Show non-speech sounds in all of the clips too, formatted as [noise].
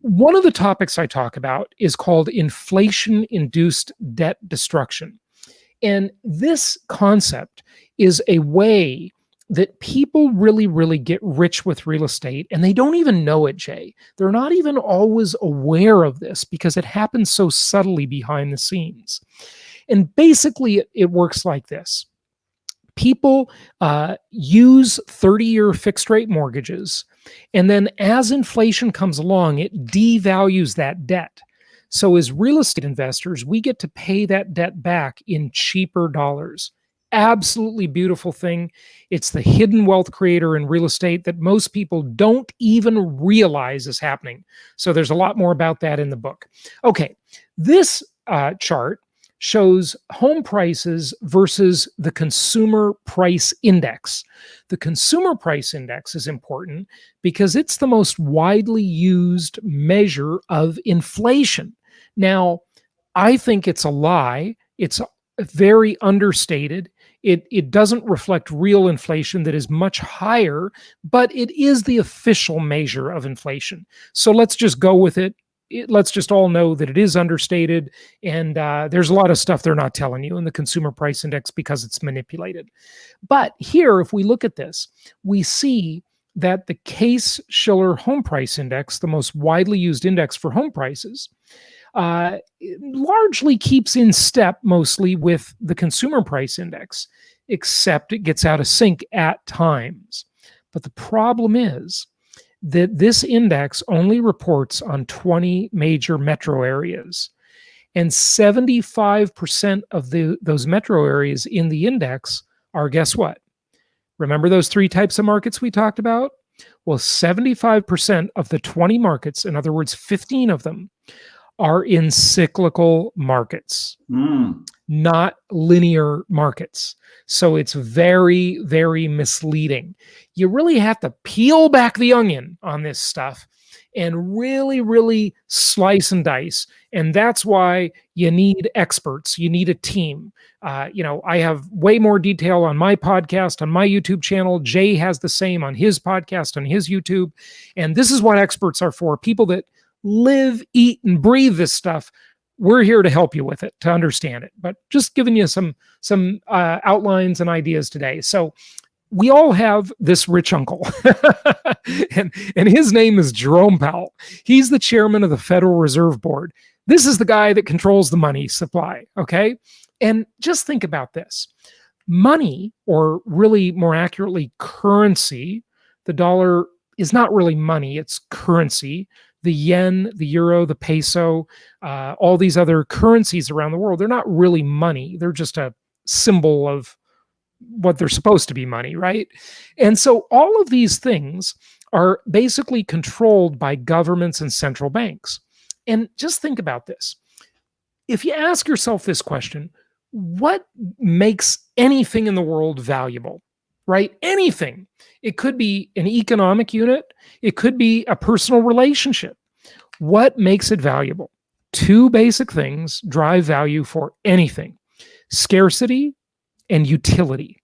one of the topics I talk about is called inflation induced debt destruction. And this concept is a way that people really, really get rich with real estate and they don't even know it, Jay. They're not even always aware of this because it happens so subtly behind the scenes. And basically, it, works like this people uh, use 30 year fixed rate mortgages. And then as inflation comes along, it devalues that debt. So, as real estate investors, we get to pay that debt back in cheaper dollars absolutely beautiful thing. It's the hidden wealth creator in real estate that most people don't even realize is happening. So there's a lot more about that in the book. Okay, this uh, chart shows home prices versus the consumer price index. The consumer price index is important because it's the most widely used measure of inflation. Now, I think it's a lie. It's very understated. It, it doesn't reflect real inflation that is much higher, but it is the official measure of inflation. So let's just go with it. It let's just all know that it is understated. And uh, there's a lot of stuff they're not telling you in the consumer price index because it's manipulated. But here, if we look at this, we see that the Case Shiller Home Price Index, the most widely used index for home prices, uh, largely keeps in step mostly with the consumer price index, except it gets out of sync at times. But the problem is that this index only reports on 20 major metro areas. And 75% of the, those metro areas in the index are guess what? Remember those three types of markets we talked about? Well, 75% of the 20 markets, in other words, 15 of them, are in cyclical markets, mm. not linear markets. So it's very, very misleading. You really have to peel back the onion on this stuff and really, really slice and dice. And that's why you need experts. You need a team. Uh, you know, I have way more detail on my podcast, on my YouTube channel. Jay has the same on his podcast, on his YouTube. And this is what experts are for people that live, eat, and breathe this stuff. We're here to help you with it, to understand it. But just giving you some some uh, outlines and ideas today. So we all have this rich uncle, [laughs] and and his name is Jerome Powell. He's the chairman of the Federal Reserve Board. This is the guy that controls the money supply. Okay, and just think about this: money, or really more accurately, currency. The dollar is not really money; it's currency the yen, the euro, the peso, uh, all these other currencies around the world, they're not really money. They're just a symbol of what they're supposed to be money, right? And so all of these things are basically controlled by governments and central banks. And just think about this. If you ask yourself this question, what makes anything in the world valuable? Right? Anything. It could be an economic unit, it could be a personal relationship. What makes it valuable? Two basic things drive value for anything scarcity and utility.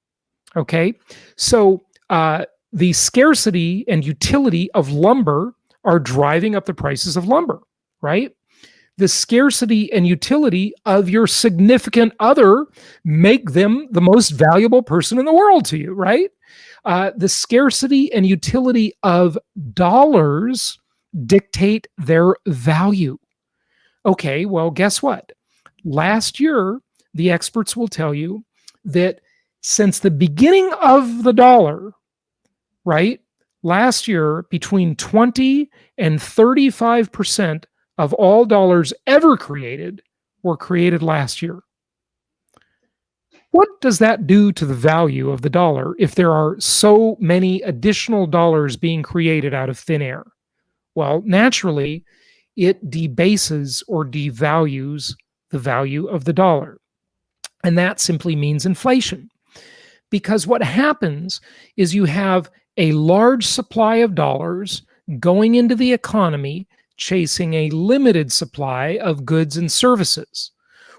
Okay. So, uh, the scarcity and utility of lumber are driving up the prices of lumber, right? The scarcity and utility of your significant other make them the most valuable person in the world to you, right? Uh, the scarcity and utility of dollars dictate their value. Okay, well, guess what? Last year, the experts will tell you that since the beginning of the dollar, right, last year, between 20 and 35% of all dollars ever created were created last year. What does that do to the value of the dollar if there are so many additional dollars being created out of thin air? Well, naturally, it debases or devalues the value of the dollar. And that simply means inflation. Because what happens is you have a large supply of dollars going into the economy chasing a limited supply of goods and services.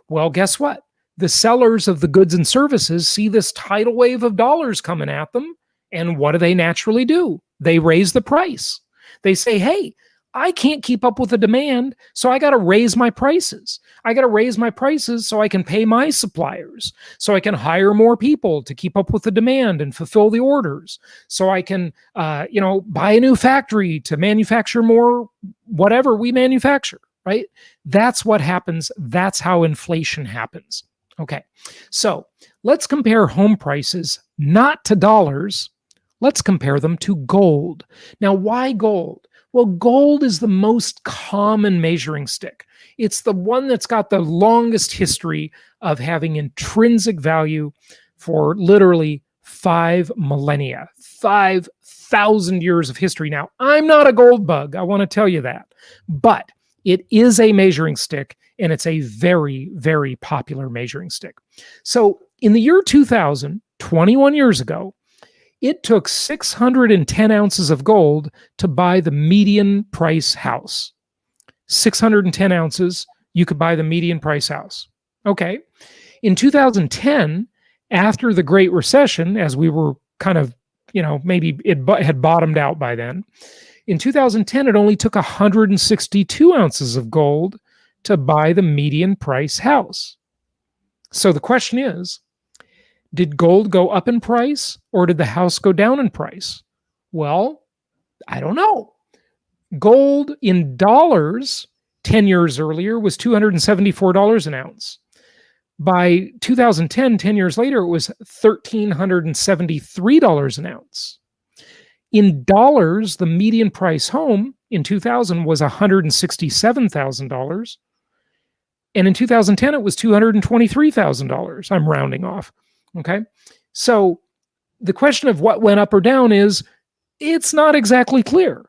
Well, guess what? The sellers of the goods and services see this tidal wave of dollars coming at them. And what do they naturally do? They raise the price. They say, hey, I can't keep up with the demand, so I got to raise my prices. I got to raise my prices so I can pay my suppliers, so I can hire more people to keep up with the demand and fulfill the orders, so I can, uh, you know, buy a new factory to manufacture more whatever we manufacture. Right? That's what happens. That's how inflation happens. Okay, so let's compare home prices not to dollars. Let's compare them to gold. Now, why gold? Well, gold is the most common measuring stick. It's the one that's got the longest history of having intrinsic value for literally five millennia, 5,000 years of history. Now, I'm not a gold bug, I want to tell you that, but it is a measuring stick and it's a very, very popular measuring stick. So in the year 2000, 21 years ago, it took 610 ounces of gold to buy the median price house. 610 ounces, you could buy the median price house. Okay. In 2010, after the Great Recession, as we were kind of, you know, maybe it had bottomed out by then, in 2010, it only took 162 ounces of gold to buy the median price house. So the question is, did gold go up in price or did the house go down in price? Well, I don't know. Gold in dollars 10 years earlier was $274 an ounce. By 2010, 10 years later, it was $1,373 an ounce. In dollars, the median price home in 2000 was $167,000. And in 2010, it was $223,000. I'm rounding off. Okay. So the question of what went up or down is it's not exactly clear.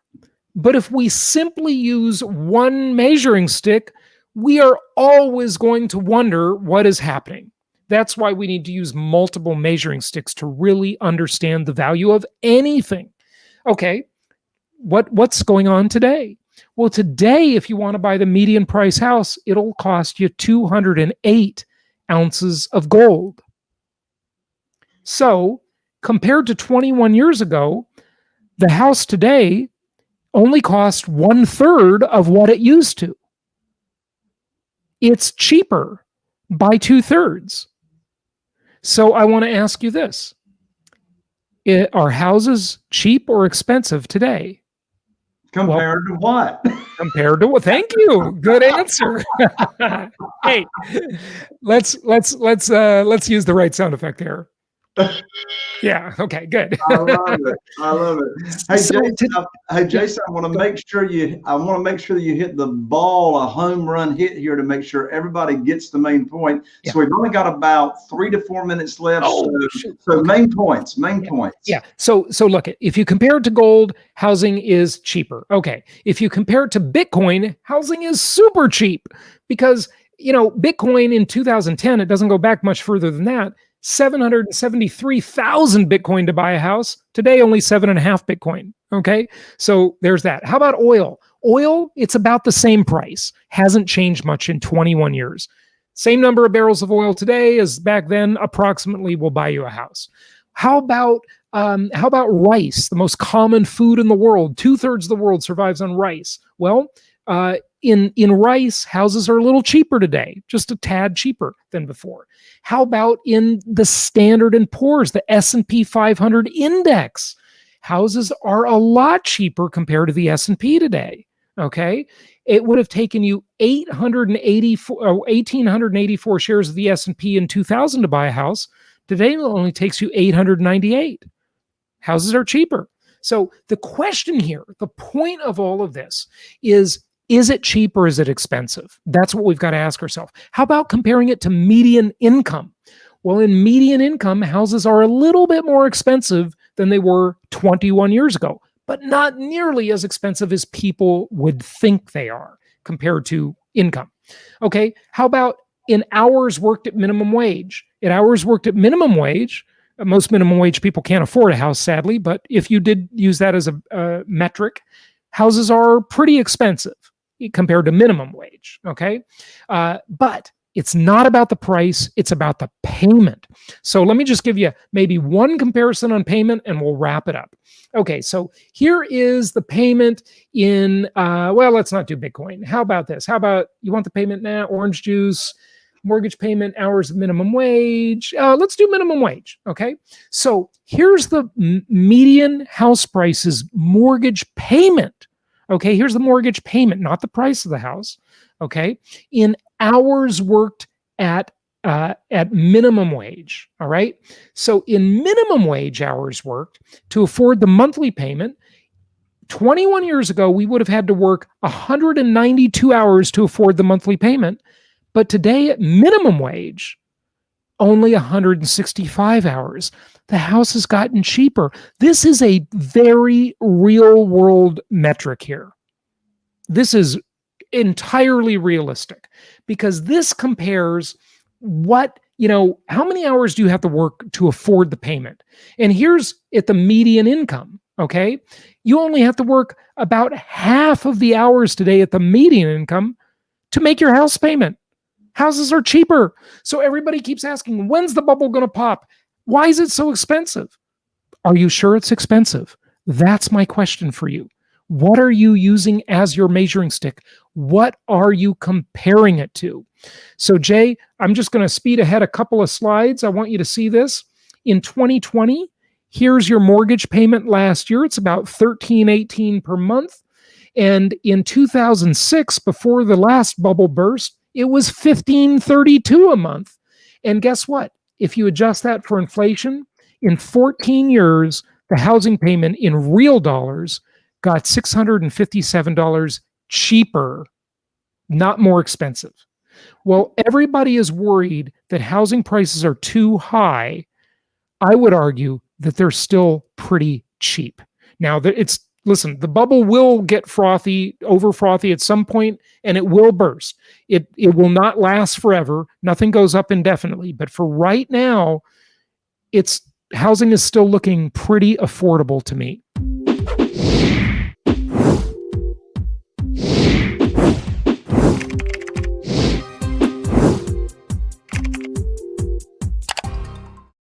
But if we simply use one measuring stick, we are always going to wonder what is happening. That's why we need to use multiple measuring sticks to really understand the value of anything. Okay, what what's going on today? Well, today, if you want to buy the median price house, it'll cost you 208 ounces of gold. So, compared to 21 years ago, the house today only costs one third of what it used to. It's cheaper by two thirds. So, I want to ask you this it, Are houses cheap or expensive today? Compared well, to what? compared to what? Thank you. Good answer. [laughs] hey, let's let's let's uh let's use the right sound effect here yeah. Okay. Good. I love it. I love it. [laughs] Hey, so Jason. I, hey, Jason. I want to make sure you. I want to make sure that you hit the ball, a home run hit here to make sure everybody gets the main point. Yeah. So we've only got about three to four minutes left. Oh, so, so main points. Main yeah. points. Yeah. So so look, if you compare it to gold, housing is cheaper. Okay. If you compare it to Bitcoin, housing is super cheap because you know Bitcoin in 2010. It doesn't go back much further than that 773,000 Bitcoin to buy a house. Today, only seven and a half Bitcoin. Okay. So there's that. How about oil? Oil, it's about the same price, hasn't changed much in 21 years. Same number of barrels of oil today as back then, approximately will buy you a house. How about um, how about rice, the most common food in the world? Two thirds of the world survives on rice. Well, uh, in in rice houses are a little cheaper today just a tad cheaper than before. How about in the standard and poor's the s&p 500 index? Houses are a lot cheaper compared to the s&p today okay? It would have taken you 884 1884 shares of the s&p in 2000 to buy a house. Today it only takes you 898 houses are cheaper. So the question here the point of all of this is is it cheap or is it expensive? That's what we've got to ask ourselves. How about comparing it to median income? Well, in median income, houses are a little bit more expensive than they were 21 years ago, but not nearly as expensive as people would think they are compared to income. Okay, how about in hours worked at minimum wage? In hours worked at minimum wage, uh, most minimum wage people can't afford a house, sadly, but if you did use that as a, a metric, houses are pretty expensive compared to minimum wage. Okay. Uh, but It's not about the price, it's about the payment. So let me just give you maybe one comparison on payment and we'll wrap it up. Okay, so here is the payment in, uh, well, let's not do Bitcoin. How about this? How about you want the payment now? Orange juice, mortgage payment, hours of minimum wage. Uh, let's do minimum wage. Okay. So here's the median house prices mortgage payment. Okay. Here's the mortgage payment, not the price of the house. Okay. In hours worked at uh, at minimum wage. All right. So in minimum wage hours worked to afford the monthly payment, 21 years ago, we would have had to work 192 hours to afford the monthly payment. But today, at minimum wage, only 165 hours. The house has gotten cheaper. This is a very real world metric here. This is entirely realistic because this compares what, you know, how many hours do you have to work to afford the payment? And here's at the median income, okay? You only have to work about half of the hours today at the median income to make your house payment. Houses are cheaper. So everybody keeps asking, when's the bubble going to pop? Why is it so expensive? Are you sure it's expensive? That's my question for you. What are you using as your measuring stick? What are you comparing it to? So, Jay, I'm just going to speed ahead a couple of slides. I want you to see this. In 2020, here's your mortgage payment last year. It's about 1318 per month. And in 2006, before the last bubble burst, it was 1532 a month. And guess what? If you adjust that for inflation, in 14 years, the housing payment in real dollars got $657 cheaper, not more expensive. Well, everybody is worried that housing prices are too high. I would argue that they're still pretty cheap. Now, that it's listen, the bubble will get frothy, over frothy at some point, and it will burst. It it will not last forever. Nothing goes up indefinitely. But for right now, it's housing is still looking pretty affordable to me.